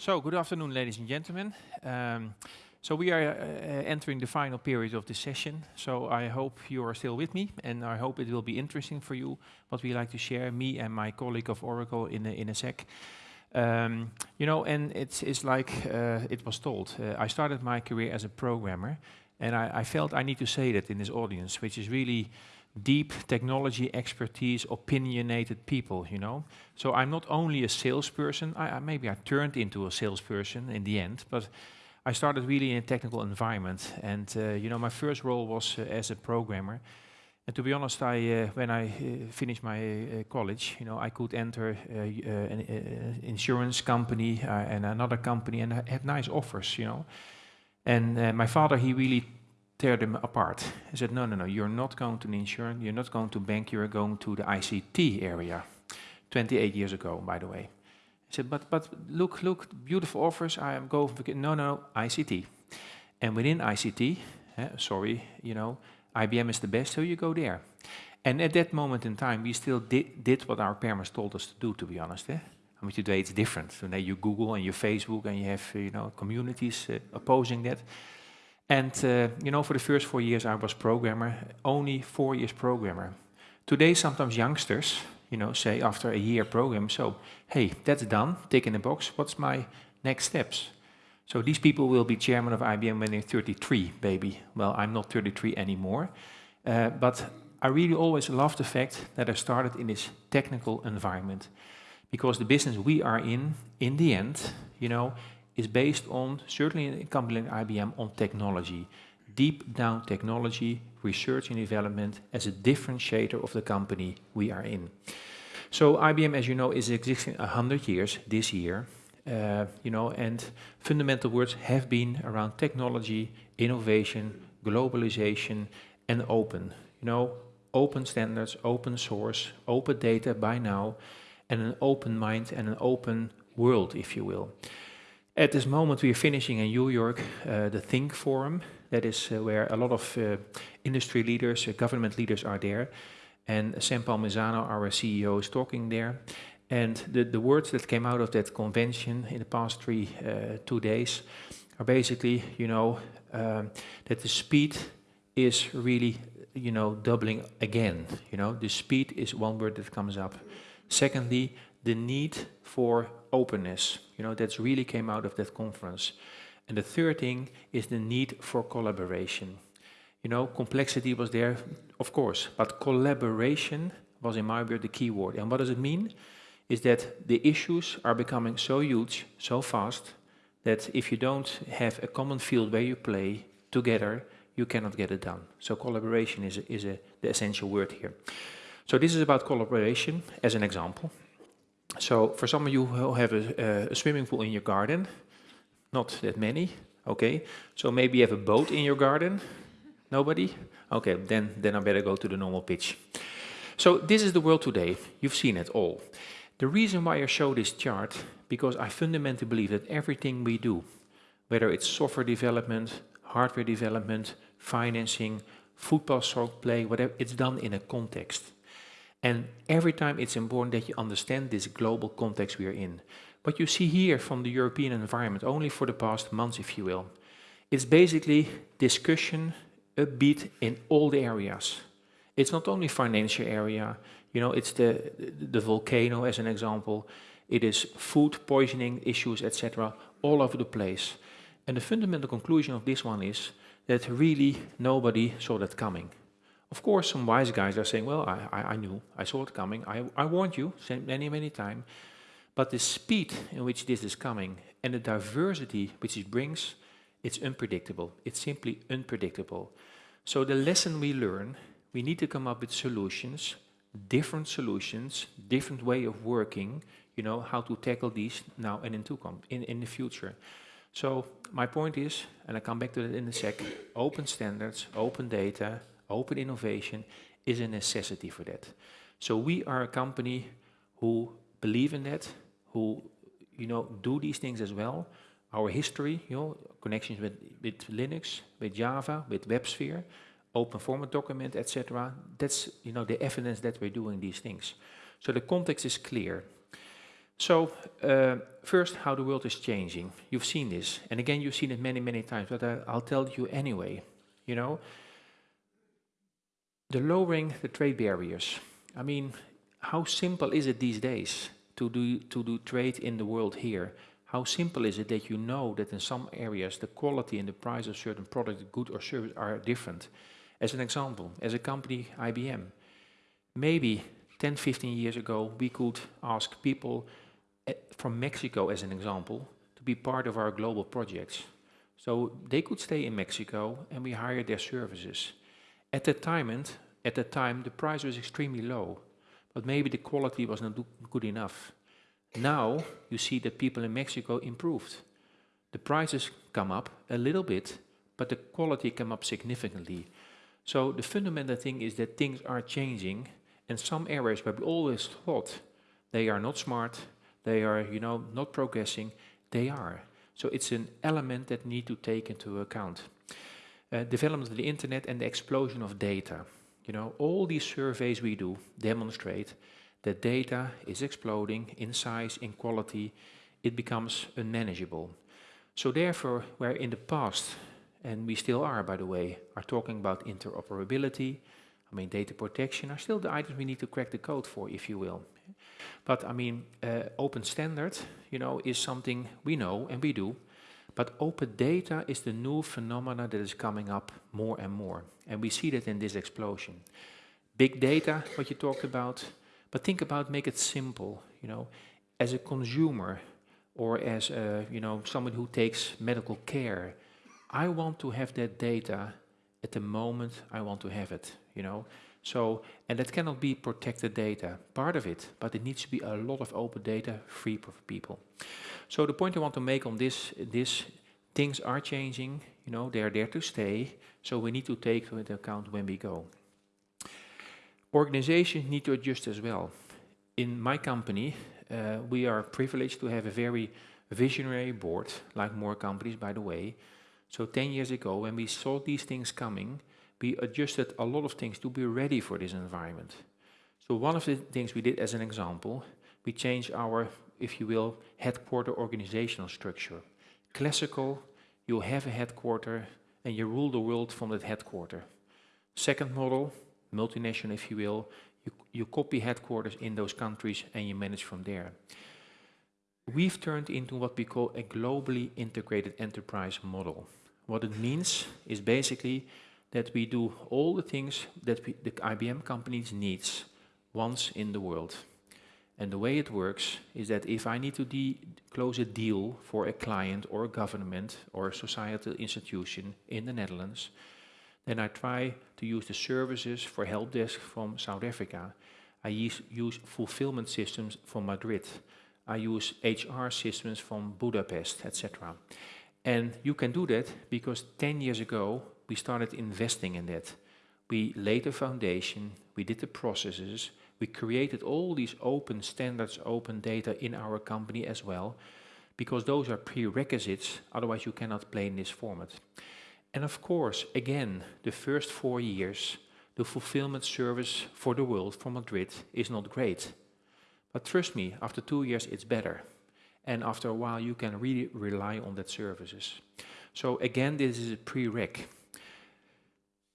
So, good afternoon, ladies and gentlemen. Um, so we are uh, entering the final period of this session. So I hope you are still with me, and I hope it will be interesting for you what we like to share, me and my colleague of Oracle in a, in a sec. Um, you know, and it's, it's like uh, it was told. Uh, I started my career as a programmer, and I, I, felt I need to say that in this audience, which is really deep technology expertise, opinionated people, you know. So I'm not only a salesperson, I, I, maybe I turned into a salesperson in the end, but I started really in a technical environment. And, uh, you know, my first role was uh, as a programmer. And to be honest, I, uh, when I uh, finished my uh, college, you know, I could enter uh, an insurance company and another company and had nice offers, you know. And my father, he really tear them apart. He said, no, no, no, you're not going to the insurance, you're not going to bank, you're going to the ICT area. 28 years ago, by the way. He said, but, but look, look, beautiful offers, I am going, no, no, ICT. And within ICT, eh, sorry, you know, IBM is the best, so you go there. And at that moment in time, we still did, did what our parents told us to do, to be honest. Eh? I mean, today it's different. Today you Google and you Facebook and you have, you know, communities uh, opposing that. And, uh, you know, for the first four years I was programmer, only four years programmer. Today, sometimes youngsters, you know, say after a year program, so, hey, that's done, tick in the box, what's my next steps? So these people will be chairman of IBM when they're 33, baby. Well, I'm not 33 anymore, uh, but I really always love the fact that I started in this technical environment because the business we are in, in the end, you know, is based on, certainly in a company IBM, on technology. Deep down technology, research and development as a differentiator of the company we are in. So IBM, as you know, is existing 100 years this year. Uh, you know, and fundamental words have been around technology, innovation, globalization, and open. You know, open standards, open source, open data by now, and an open mind and an open world, if you will. At this moment, we are finishing in New York uh, the Think Forum. That is uh, where a lot of uh, industry leaders, uh, government leaders are there. And Sam Palmisano, our CEO, is talking there. And the, the words that came out of that convention in the past three, uh, two days are basically, you know, um, that the speed is really, you know, doubling again. You know, the speed is one word that comes up. Secondly, the need for openness. You know, that's really came out of that conference. And the third thing is the need for collaboration. You know, complexity was there, of course, but collaboration was in my view the key word. And what does it mean? Is that the issues are becoming so huge, so fast, that if you don't have a common field where you play together, you cannot get it done. So collaboration is, a, is a, the essential word here. So this is about collaboration as an example. So for some of you who have a, a, swimming pool in your garden, not that many, okay. So maybe you have a boat in your garden, nobody? Okay, then, then I better go to the normal pitch. So this is the world today, you've seen it all. The reason why I show this chart, because I fundamentally believe that everything we do, whether it's software development, hardware development, financing, football stroke play, whatever, it's done in a context. And every time it's important that you understand this global context we are in. What you see here from the European environment, only for the past months, if you will, it's basically discussion, a beat in all the areas. It's not only financial area, you know, it's the, the volcano as an example, it is food poisoning issues, etc., all over the place. And the fundamental conclusion of this one is that really nobody saw that coming. Of course, some wise guys are saying, well, I, I, I knew, I saw it coming, I, I warned you many, many times. But the speed in which this is coming and the diversity which it brings, it's unpredictable. It's simply unpredictable. So the lesson we learn, we need to come up with solutions, different solutions, different way of working, you know, how to tackle these now and in, in, in the future. So my point is, and I come back to that in a sec, open standards, open data, Open innovation is a necessity for that. So we are a company who believe in that, who you know do these things as well. Our history, you know, connections with, with Linux, with Java, with WebSphere, open format document, etc. That's you know the evidence that we're doing these things. So the context is clear. So, uh, first, how the world is changing. You've seen this, and again, you've seen it many, many times, but I, I'll tell you anyway. You know, the lowering the trade barriers. I mean, how simple is it these days to do to do trade in the world here? How simple is it that you know that in some areas the quality and the price of certain product, good or service are different? As an example, as a company, IBM, maybe 10, 15 years ago, we could ask people eh, from Mexico, as an example, to be part of our global projects. So they could stay in Mexico and we hire their services. At that time, and at that time, the price was extremely low, but maybe the quality was not good enough. Now you see that people in Mexico improved. The prices come up a little bit, but the quality came up significantly. So the fundamental thing is that things are changing and some areas where we always thought they are not smart, they are, you know, not progressing, they are. So it's an element that need to take into account. Development of the internet and the explosion of data. You know, all these surveys we do demonstrate that data is exploding in size, in quality, it becomes unmanageable. So therefore, where in the past and we still are, by the way, are talking about interoperability. I mean, data protection are still the items we need to crack the code for, if you will. But I mean, uh, open standard, you know, is something we know and we do. But open data is the new phenomena that is coming up more and more. And we see that in this explosion. Big data, what you talked about, but think about make it simple, you know, as a consumer or as a, you know, someone who takes medical care, I want to have that data at the moment I want to have it, you know. So, and that cannot be protected data, part of it, but it needs to be a lot of open data free for people. So the point I want to make on this, this things are changing, you know, they are there to stay, so we need to take into account when we go. Organizations need to adjust as well. In my company, uh, we are privileged to have a very visionary board, like more companies, by the way, so 10 years ago, when we saw these things coming, we adjusted a lot of things to be ready for this environment. So one of the things we did as an example, we changed our, if you will, headquarter organizational structure. Classical, you have a headquarter and you rule the world from that headquarter. Second model, multinational if you will, you, you copy headquarters in those countries and you manage from there. We've turned into what we call a globally integrated enterprise model. What it means is basically that we do all the things that we, the IBM companies needs once in the world. And the way it works is that if I need to close a deal for a client or a government or a societal institution in the Netherlands, then I try to use the services for help desk from South Africa. I use, use fulfillment systems from Madrid. I use HR systems from Budapest, etc. And you can do that because 10 years ago, we started investing in that. We laid the foundation, we did the processes, we created all these open standards, open data in our company as well, because those are prerequisites, otherwise you cannot play in this format. And of course, again, the first four years, the fulfillment service for the world from Madrid is not great. But trust me, after two years it's better. And after a while you can really rely on that services. So again, this is a prereq.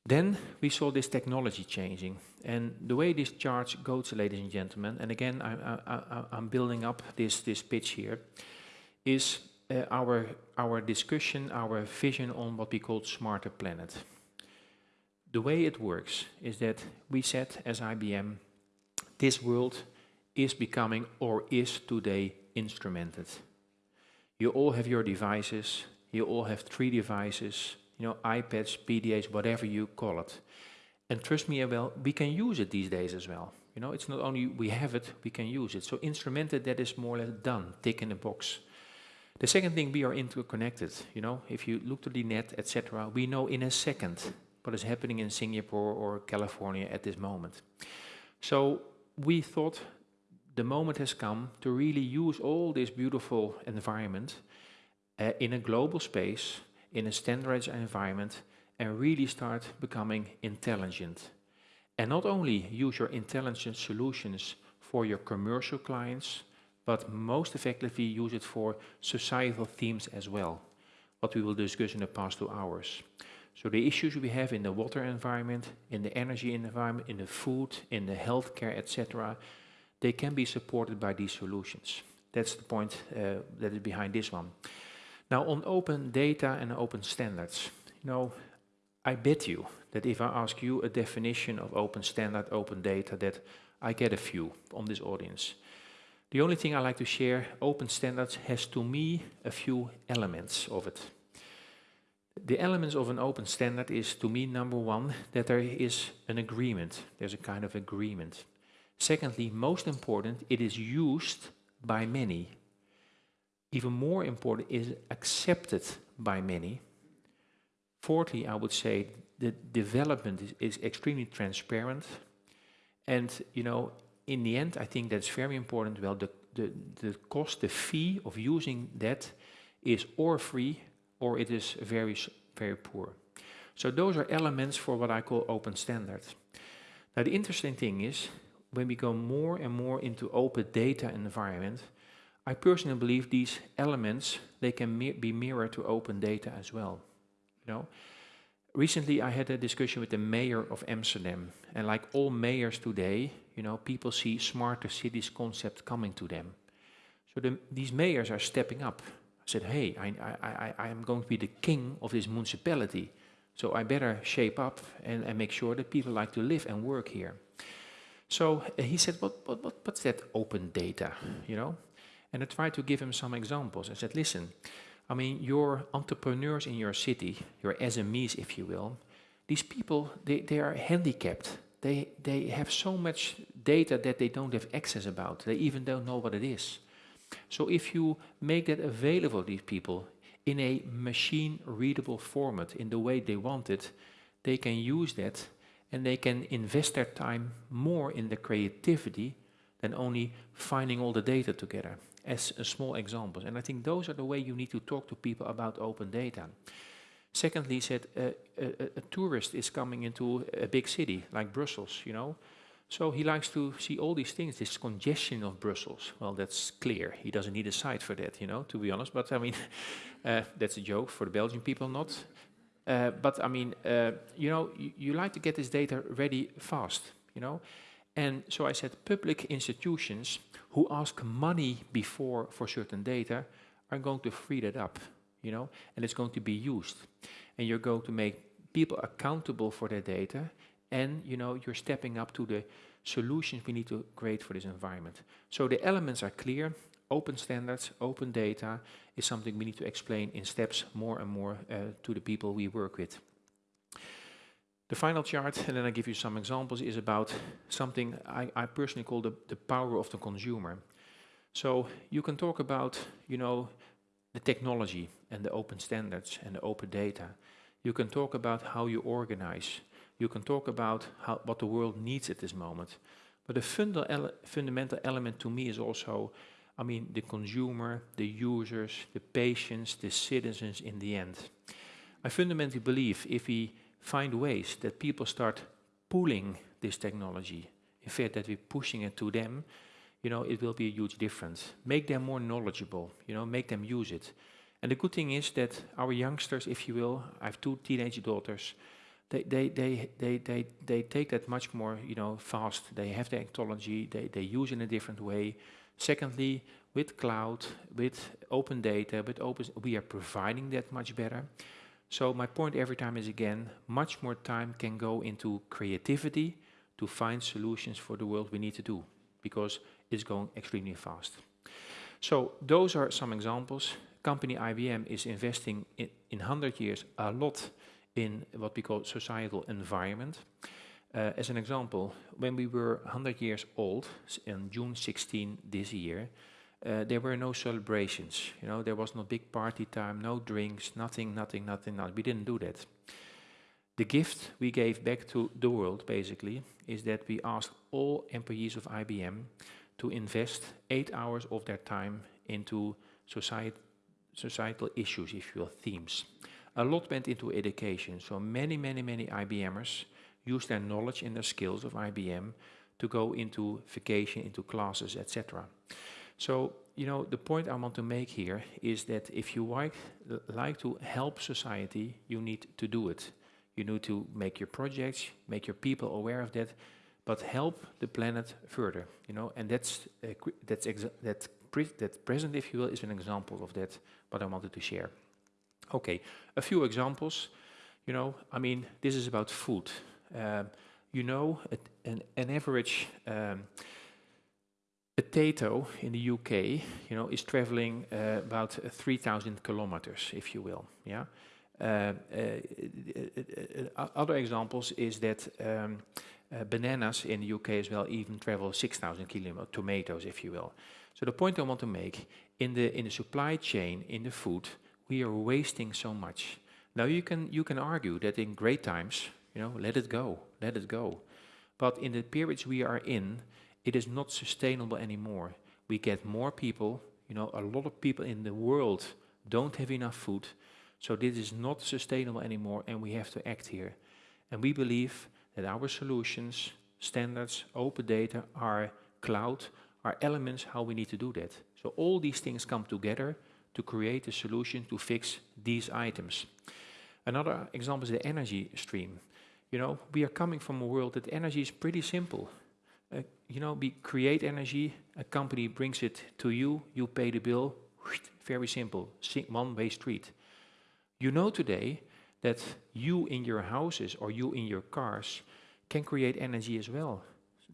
Then we saw this technology changing. And the way this chart goes, ladies and gentlemen, and again, I, am building up this, this pitch here, is uh, our, our discussion, our vision on what we call smarter planet. The way it works is that we said as IBM, this world is becoming or is today instrumented. You all have your devices, you all have three devices, you know, iPads, PDAs, whatever you call it. And trust me, well, we can use it these days as well. You know, it's not only we have it, we can use it. So instrumented, that is more or less done, tick in the box. The second thing, we are interconnected. You know, if you look to the net, etc., we know in a second what is happening in Singapore or California at this moment. So we thought the moment has come to really use all this beautiful environment uh, in a global space, in a standardized environment, and really start becoming intelligent. And not only use your intelligent solutions for your commercial clients, but most effectively use it for societal themes as well, what we will discuss in the past two hours. So the issues we have in the water environment, in the energy environment, in the food, in the healthcare, etc., they can be supported by these solutions. That's the point uh, that is behind this one. Now on open data and open standards, you know, I bet you that if I ask you a definition of open standard, open data, that I get a few on this audience. The only thing I like to share, open standards has to me a few elements of it. The elements of an open standard is to me number one, that there is an agreement. There's a kind of agreement. Secondly, most important, it is used by many. Even more important, is accepted by many. Fourthly, I would say the development is, is extremely transparent. And, you know, in the end, I think that's very important. Well, the, the, the cost, the fee of using that is or free or it is very, very poor. So those are elements for what I call open standards. Now the interesting thing is, when we go more and more into open data environment, I personally believe these elements, they can be mirrored to open data as well. You know, recently I had a discussion with the mayor of Amsterdam, and like all mayors today, you know, people see smarter cities concept coming to them. So the, these mayors are stepping up. I said, hey, I, I, I, I am going to be the king of this municipality, so I better shape up and, and make sure that people like to live and work here. So uh, he said, what, what, what, what's that open data, you know? And I tried to give him some examples. I said, listen, I mean, your entrepreneurs in your city, your SMEs, if you will, these people, they, they are handicapped. They, they have so much data that they don't have access about. They even don't know what it is. So if you make that available to these people in a machine readable format in the way they want it, they can use that and they can invest their time more in the creativity than only finding all the data together as small examples. And I think those are the way you need to talk to people about open data. Secondly, he said uh, a, a, tourist is coming into a big city like Brussels, you know. So he likes to see all these things, this congestion of Brussels. Well, that's clear. He doesn't need a site for that, you know, to be honest. But I mean, uh, that's a joke for the Belgian people, not. Uh, but I mean, uh, you know, you like to get this data ready fast, you know. And so I said public institutions who ask money before for certain data are going to free that up, you know, and it's going to be used. And you're going to make people accountable for their data and, you know, you're stepping up to the solutions we need to create for this environment. So the elements are clear. Open standards, open data is something we need to explain in steps more and more uh, to the people we work with. The final chart, and then I give you some examples, is about something I, I personally call the, the power of the consumer. So you can talk about, you know, the technology and the open standards and the open data. You can talk about how you organize. You can talk about how, what the world needs at this moment. But the funda ele fundamental element to me is also, I mean, the consumer, the users, the patients, the citizens in the end. I fundamentally believe if we find ways that people start pulling this technology, in fact that we're pushing it to them, you know, it will be a huge difference. Make them more knowledgeable, you know, make them use it. And the good thing is that our youngsters, if you will, I have two teenage daughters, they, they, they, they, they, they take that much more, you know, fast. They have the technology, they, they use it in a different way. Secondly, with cloud, with open data, with open, we are providing that much better. So my point every time is again, much more time can go into creativity to find solutions for the world we need to do, because it's going extremely fast. So those are some examples. Company IBM is investing in, in 100 years a lot in what we call societal environment. Uh, as an example, when we were 100 years old, in June 16 this year, uh, there were no celebrations. You know, there was no big party time, no drinks, nothing, nothing, nothing. nothing. We didn't do that. The gift we gave back to the world, basically, is that we asked all employees of IBM to invest eight hours of their time into societal issues, if you will, themes. A lot went into education, so many, many, many IBMers used their knowledge and their skills of IBM to go into vacation, into classes, etc. So, you know, the point I want to make here is that if you like, like to help society, you need to do it. You need to make your projects, make your people aware of that, but help the planet further, you know, and that's, uh, that's that, pre that present, if you will, is an example of that, what I wanted to share. Okay, a few examples, you know, I mean, this is about food. Um, you know, an, an average um, potato in the UK, you know, is traveling uh, about 3,000 kilometers, if you will, yeah. Uh, uh, uh, other examples is that um, bananas in the UK as well even travel 6,000 kilometers, tomatoes, if you will. So the point I want to make, in the, in the supply chain, in the food, we are wasting so much. Now you can, you can argue that in great times, you know, let it go, let it go. But in the periods we are in, it is not sustainable anymore. We get more people, you know, a lot of people in the world don't have enough food. So this is not sustainable anymore and we have to act here. And we believe that our solutions, standards, open data, our cloud, are elements how we need to do that. So all these things come together to create a solution to fix these items. Another example is the energy stream. You know, we are coming from a world that energy is pretty simple. You know, we create energy, a company brings it to you, you pay the bill, very simple, one-way street. You know today that you in your houses or you in your cars can create energy as well.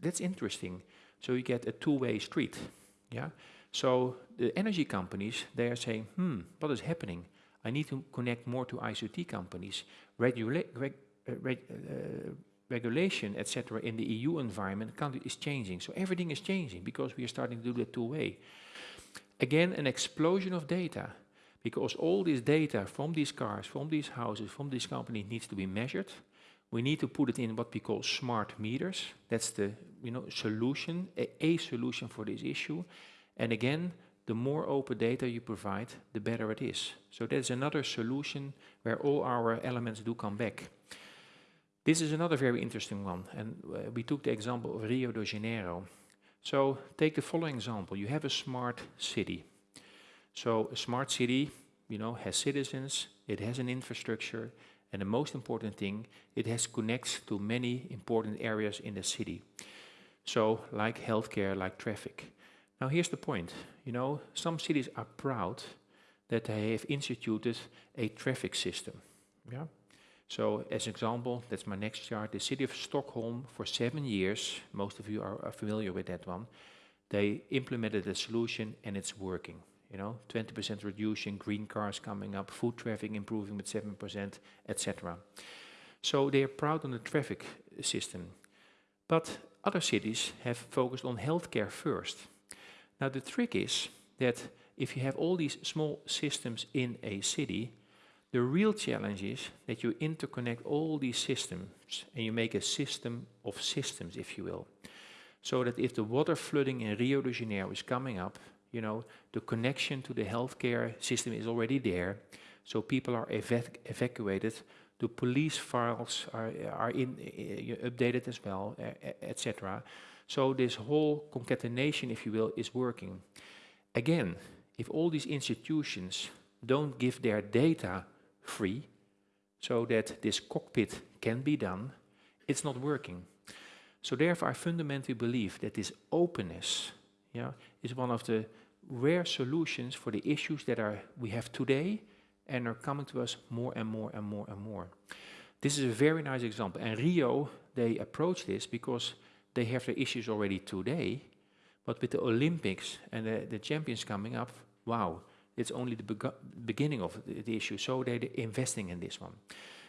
That's interesting. So you get a two-way street. Yeah. So the energy companies, they are saying, hmm, what is happening? I need to connect more to ICT companies. Regula reg uh, reg uh, regulation, etc., in the EU environment is changing. So everything is changing because we are starting to do that two-way. Again, an explosion of data because all this data from these cars, from these houses, from this company needs to be measured. We need to put it in what we call smart meters. That's the you know solution, a, a solution for this issue. And again, the more open data you provide, the better it is. So that's another solution where all our elements do come back. This is another very interesting one, and uh, we took the example of Rio de Janeiro. So take the following example. You have a smart city. So a smart city, you know, has citizens, it has an infrastructure, and the most important thing, it has connects to many important areas in the city. So like healthcare, like traffic. Now here's the point, you know, some cities are proud that they have instituted a traffic system. Yeah. So as an example, that's my next chart, the city of Stockholm for seven years, most of you are, are familiar with that one, they implemented a solution and it's working you know, 20% reduction, green cars coming up, food traffic improving with 7%, etc. So they are proud on the traffic system. But other cities have focused on healthcare first. Now the trick is that if you have all these small systems in a city, the real challenge is that you interconnect all these systems and you make a system of systems, if you will. So that if the water flooding in Rio de Janeiro is coming up, you know, the connection to the healthcare system is already there. So people are evac evacuated. The police files are, are in, uh, updated as well, uh, etc. So this whole concatenation, if you will, is working. Again, if all these institutions don't give their data free, so that this cockpit can be done, it's not working. So therefore I fundamentally believe that this openness yeah, is one of the rare solutions for the issues that are we have today and are coming to us more and more and more and more. This is a very nice example. And Rio, they approach this because they have the issues already today, but with the Olympics and the, the champions coming up, wow, it's only the beginning of the, the, issue. So they're investing in this one.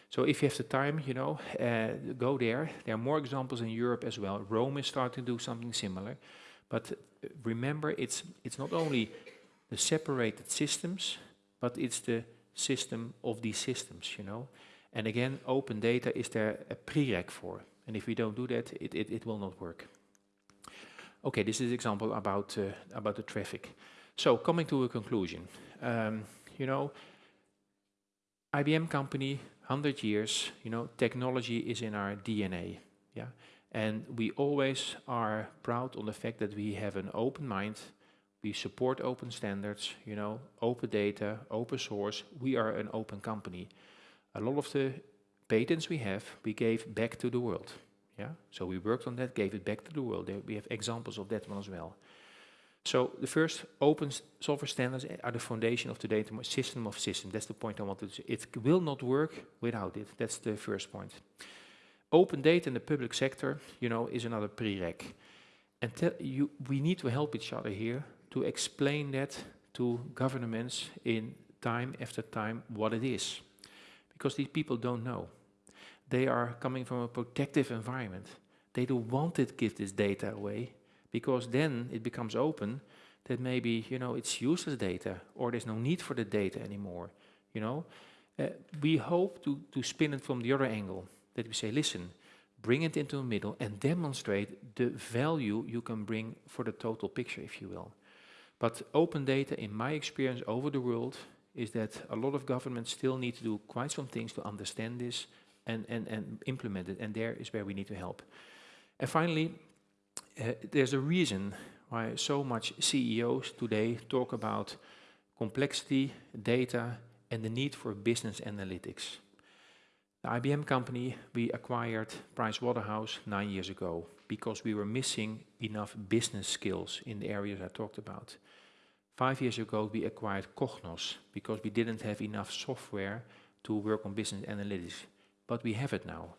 So if you have the time, you know, uh, go there. There are more examples in Europe as well. Rome is starting to do something similar. But remember, it's, it's not only the separated systems, but it's the system of these systems, you know. And again, open data is there a prereq for. And if we don't do that, it, it, it will not work. Okay, this is example about, uh, about the traffic. So coming to a conclusion, um, you know, IBM company, 100 years, you know, technology is in our DNA, yeah. And we always are proud on the fact that we have an open mind, We support open standards, you know, open data, open source. We are an open company. A lot of the patents we have, we gave back to the world. Yeah, so we worked on that, gave it back to the world. We have examples of that one as well. So the first open software standards are the foundation of the data system of systems. That's the point I wanted to say. It will not work without it. That's the first point. Open data in the public sector, you know, is another prereq. And you, we need to help each other here to explain that to governments in time after time what it is. Because these people don't know. They are coming from a protective environment. They don't want to give this data away because then it becomes open that maybe, you know, it's useless data or there's no need for the data anymore, you know. Uh, we hope to, to spin it from the other angle, that we say, listen, bring it into the middle and demonstrate the value you can bring for the total picture, if you will. But open data, in my experience over the world, is that a lot of governments still need to do quite some things to understand this and, and, and implement it, and there is where we need to help. And finally, uh, there's a reason why so much CEOs today talk about complexity, data, and the need for business analytics. The IBM company, we acquired Pricewaterhouse nine years ago because we were missing enough business skills in the areas I talked about. Five years ago, we acquired Cognos because we didn't have enough software to work on business analytics. But we have it now.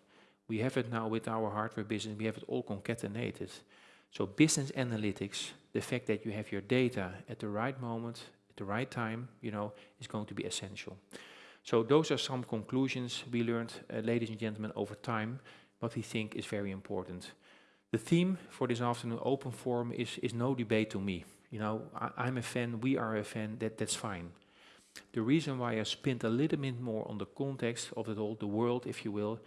We have it now with our hardware business. We have it all concatenated. So business analytics, the fact that you have your data at the right moment, at the right time, you know, is going to be essential. So those are some conclusions we learned, uh, ladies and gentlemen, over time, what we think is very important. The theme for this afternoon, open forum, is, is no debate to me. You know, I, am a fan, we are a fan, that, that's fine. The reason why I spent a little bit more on the context of it all, the world, if you will,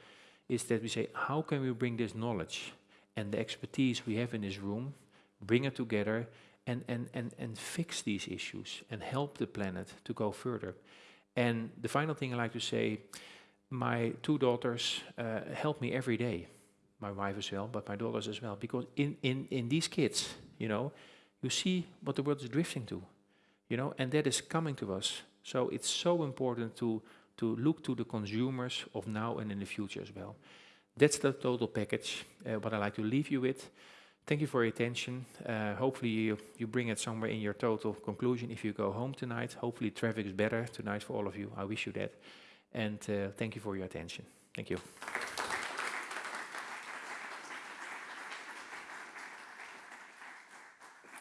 is that we say, how can we bring this knowledge and the expertise we have in this room, bring it together and, and, and, and fix these issues and help the planet to go further. And the final thing I like to say, my two daughters uh, help me every day, my wife as well, but my daughters as well, because in, in, in these kids, you know, you see what the world is drifting to, you know, and that is coming to us. So it's so important to, to look to the consumers of now and in the future as well. That's the total package, uh, what I like to leave you with. Thank you for your attention. Uh, hopefully you, you bring it somewhere in your total conclusion if you go home tonight. Hopefully traffic is better tonight for all of you. I wish you that. And uh, thank you for your attention. Thank you.